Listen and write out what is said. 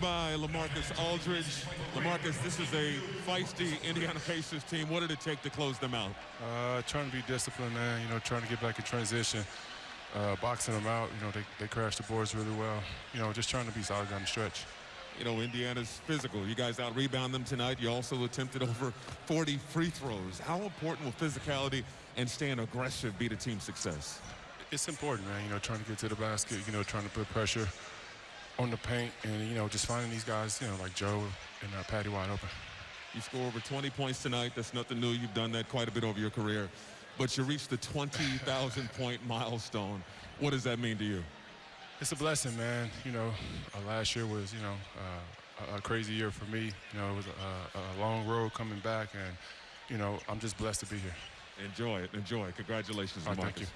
by LaMarcus Aldridge. LaMarcus, this is a feisty Indiana Pacers team. What did it take to close them out? Uh, trying to be disciplined, man. You know, trying to get back in transition, uh, boxing them out. You know, they, they crashed the boards really well. You know, just trying to be solid down the stretch. You know, Indiana's physical. You guys out rebound them tonight. You also attempted over 40 free throws. How important will physicality and staying aggressive be to team success? It's important, man. You know, trying to get to the basket. You know, trying to put pressure on the paint, and you know, just finding these guys. You know, like Joe and uh, Patty wide open. You score over 20 points tonight. That's nothing new. You've done that quite a bit over your career. But you reached the 20,000 point milestone. What does that mean to you? It's a blessing, man. You know, uh, last year was, you know, uh, a, crazy year for me. You know, it was a, a long road coming back, and, you know, I'm just blessed to be here. Enjoy it. Enjoy it. Congratulations, right, Marcus. Thank you.